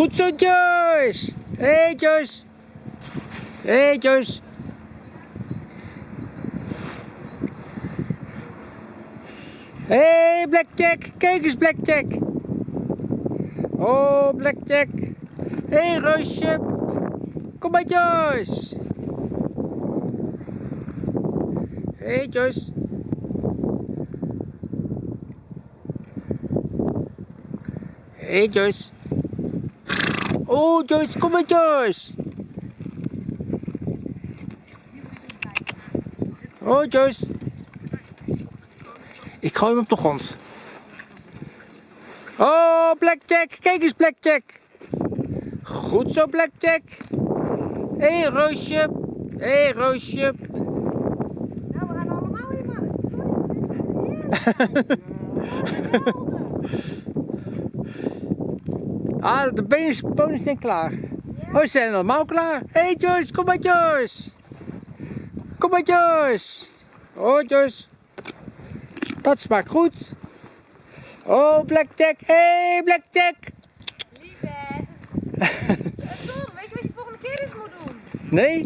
Goed zo, Joyce. Hey, Joyce. Hey, Joyce. Hey, Blackjack. Kijk eens, Blackjack. Oh, Blackjack. Hey, Roosje. Kom maar, Joyce. Hey, Joyce. Hey, Joyce. Oh, Joyce, kom maar, Joyce. Oh, Joyce. Ik gooi hem op de grond. Oh, Blackjack. Kijk eens, Blackjack. Goed zo, Blackjack. Hé, hey, Roosje. Hé, hey, Roosje. Nou, we gaan allemaal even. Ah, de benen zijn klaar. Oh, ze zijn allemaal klaar. Hé hey, Joyce, kom maar Joyce. Kom maar Joyce. Oh Joyce. Dat smaakt goed. Oh Blackjack. Hé hey, Blackjack. Lieve. Tom, weet je wat je volgende keer eens moet doen? Nee?